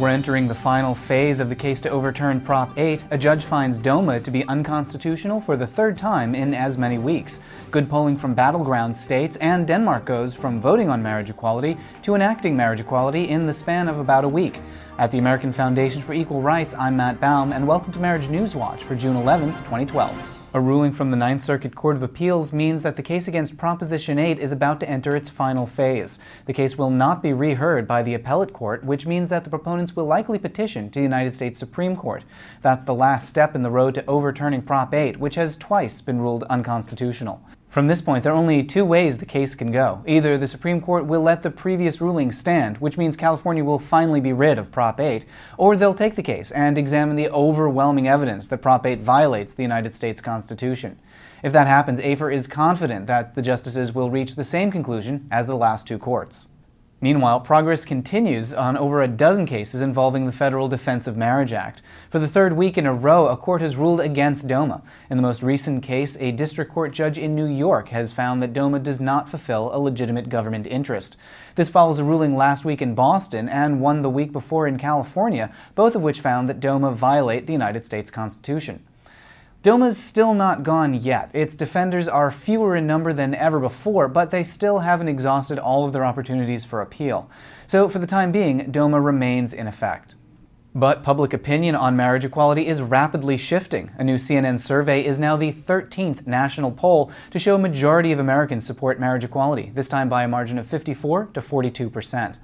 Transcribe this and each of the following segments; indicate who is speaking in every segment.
Speaker 1: We're entering the final phase of the case to overturn Prop 8. A judge finds DOMA to be unconstitutional for the third time in as many weeks. Good polling from battleground states, and Denmark goes from voting on marriage equality to enacting marriage equality in the span of about a week. At the American Foundation for Equal Rights, I'm Matt Baum, and welcome to Marriage News Watch for June 11, 2012. A ruling from the Ninth Circuit Court of Appeals means that the case against Proposition 8 is about to enter its final phase. The case will not be reheard by the appellate court, which means that the proponents will likely petition to the United States Supreme Court. That's the last step in the road to overturning Prop 8, which has twice been ruled unconstitutional. From this point, there are only two ways the case can go. Either the Supreme Court will let the previous ruling stand, which means California will finally be rid of Prop 8, or they'll take the case and examine the overwhelming evidence that Prop 8 violates the United States Constitution. If that happens, AFER is confident that the justices will reach the same conclusion as the last two courts. Meanwhile, progress continues on over a dozen cases involving the Federal Defense of Marriage Act. For the third week in a row, a court has ruled against DOMA. In the most recent case, a district court judge in New York has found that DOMA does not fulfill a legitimate government interest. This follows a ruling last week in Boston and one the week before in California, both of which found that DOMA violate the United States Constitution. DOMA's still not gone yet. Its defenders are fewer in number than ever before, but they still haven't exhausted all of their opportunities for appeal. So for the time being, DOMA remains in effect. But public opinion on marriage equality is rapidly shifting. A new CNN survey is now the 13th national poll to show a majority of Americans support marriage equality, this time by a margin of 54 to 42 percent.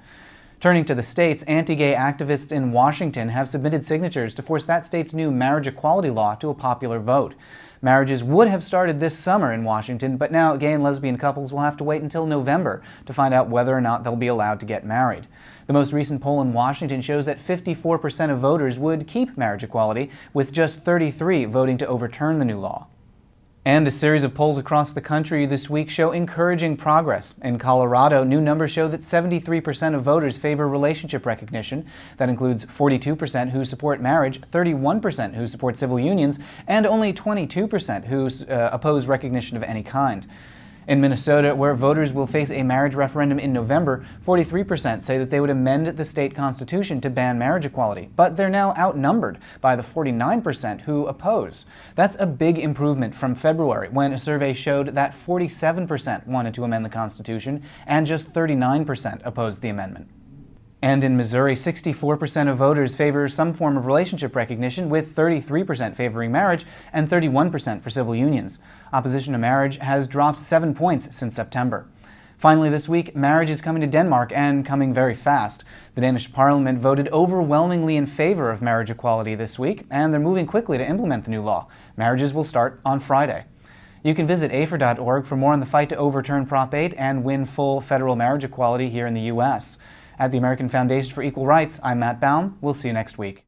Speaker 1: Turning to the states, anti-gay activists in Washington have submitted signatures to force that state's new marriage equality law to a popular vote. Marriages would have started this summer in Washington, but now gay and lesbian couples will have to wait until November to find out whether or not they'll be allowed to get married. The most recent poll in Washington shows that 54% of voters would keep marriage equality, with just 33 voting to overturn the new law. And a series of polls across the country this week show encouraging progress. In Colorado, new numbers show that 73% of voters favor relationship recognition. That includes 42% who support marriage, 31% who support civil unions, and only 22% who uh, oppose recognition of any kind. In Minnesota, where voters will face a marriage referendum in November, 43% say that they would amend the state constitution to ban marriage equality, but they're now outnumbered by the 49% who oppose. That's a big improvement from February, when a survey showed that 47% wanted to amend the constitution and just 39% opposed the amendment. And in Missouri, 64% of voters favor some form of relationship recognition, with 33% favoring marriage and 31% for civil unions. Opposition to marriage has dropped seven points since September. Finally, this week, marriage is coming to Denmark and coming very fast. The Danish parliament voted overwhelmingly in favor of marriage equality this week, and they're moving quickly to implement the new law. Marriages will start on Friday. You can visit afer.org for more on the fight to overturn Prop 8 and win full federal marriage equality here in the U.S. At the American Foundation for Equal Rights, I'm Matt Baum. We'll see you next week.